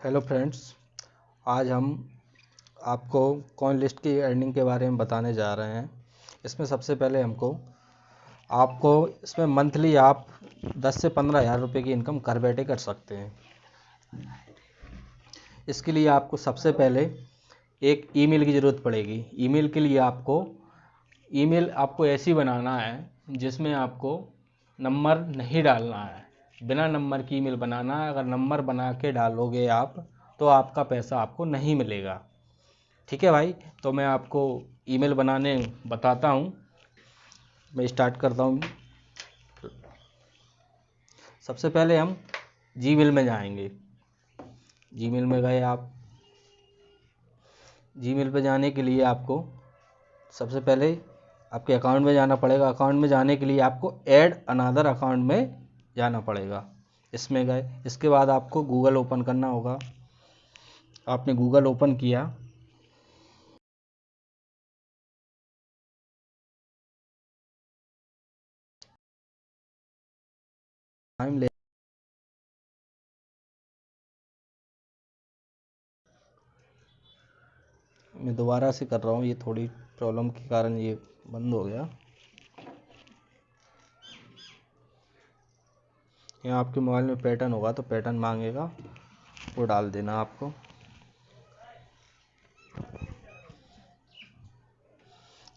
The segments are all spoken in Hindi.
हेलो फ्रेंड्स, आज हम आपको कॉइन लिस्ट की अर्निंग के बारे में बताने जा रहे हैं। इसमें सबसे पहले हमको, आपको इसमें मंथली आप 10 से पंद्रह हज़ार रुपये की इनकम घर बैठे कर सकते हैं। इसके लिए आपको सबसे पहले एक ईमेल की ज़रूरत पड़ेगी। ईमेल के लिए आपको ईमेल आपको ऐसी बनाना है जिसमें आपको नंबर नहीं डालना है। बिना नंबर की ईमेल बनाना, अगर नंबर बना के डालोगे आप तो आपका पैसा आपको नहीं मिलेगा। ठीक है भाई? तो मैं आपको ईमेल बनाने बताता हूँ। मैं स्टार्ट करता हूँ। सबसे पहले हम जीमेल में जाएँगे। जीमेल में गए आप। जीमेल पे जाने के लिए आपको सबसे पहले आपके अकाउंट में जाना पड़ेगा। अकाउंट में जाने के लिए आपको ऐड अनादर अकाउंट में जाना पड़ेगा। इसमें गए। इसके बाद आपको गूगल ओपन करना होगा। आपने गूगल ओपन किया। टाइम ले मैं दोबारा से कर रहा हूँ। ये थोड़ी प्रॉब्लम के कारण ये बंद हो गया। यहाँ आपके मोबाइल में पैटर्न होगा तो पैटर्न मांगेगा, वो डाल देना आपको।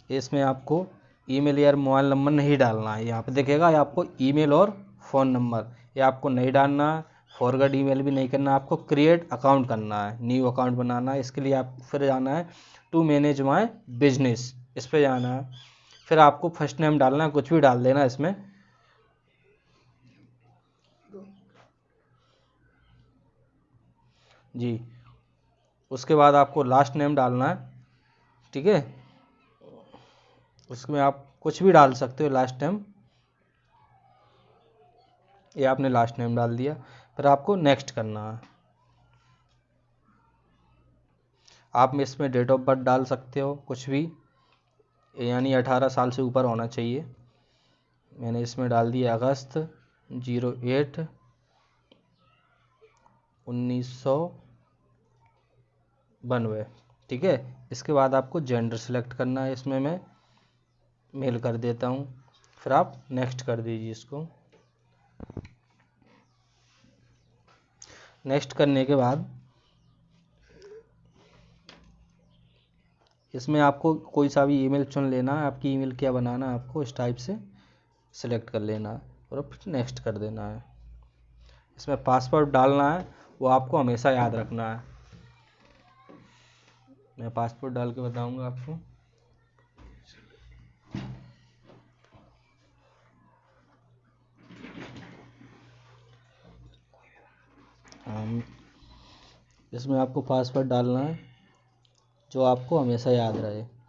इसमें आपको ईमेल या मोबाइल नंबर नहीं डालना है। यहाँ पे देखेगा, ये आपको ईमेल और फ़ोन नंबर। ये आपको नहीं डालना है फॉरवर्ड ईमेल भी नहीं करना आपको क्रिएट अकाउंट करना है न्यू अकाउंट बनाना है। इसके लिए आप फिर जाना है टू मैनेज माई बिज़नेस इस पर जाना है। फिर आपको फ़र्स्ट नेम डालना है, कुछ भी डाल देना इसमें। जी, उसके बाद आपको लास्ट नेम डालना है, ठीक है? उसमें आप कुछ भी डाल सकते हो लास्ट नेम ये आपने लास्ट नेम डाल दिया, फिर आपको नेक्स्ट करना है। आप इसमें डेट ऑफ़ बर्थ डाल सकते हो, कुछ भी। यानी अठारह साल से ऊपर होना चाहिए। मैंने इसमें डाल दिया अगस्त। ज़ीरो एट, उन्नीस सौ बनवे। ठीक है? इसके बाद आपको जेंडर सेलेक्ट करना है इसमें मैं। मेल कर देता हूँ। फिर आप नेक्स्ट कर दीजिए इसको। नेक्स्ट करने के बाद इसमें आपको कोई सा भी ईमेल चुन लेना है, आपकी ईमेल क्या बनाना है आपको, इस टाइप से सिलेक्ट कर लेना। है और फिर नेक्स्ट कर देना है। इसमें पासवर्ड डालना है, वो आपको हमेशा याद रखना है। मैं पासपोर्ट डाल के बताऊँगा आपको। इसमें आपको पासवर्ड डालना है, जो आपको हमेशा याद रहे।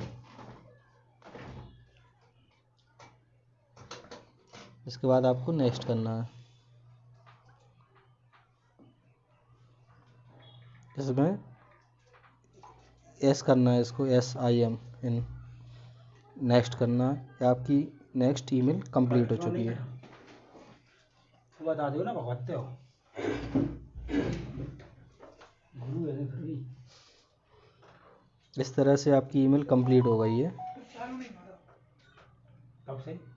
इसके बाद आपको नेक्स्ट करना है। इसमें एस करना है इसको एस आई एम इन नेक्स्ट करना है। आपकी नेक्स्ट ईमेल कंप्लीट हो चुकी है। बता दो ना भगवते हो। इस तरह से आपकी ईमेल कंप्लीट हो गई है। कब से?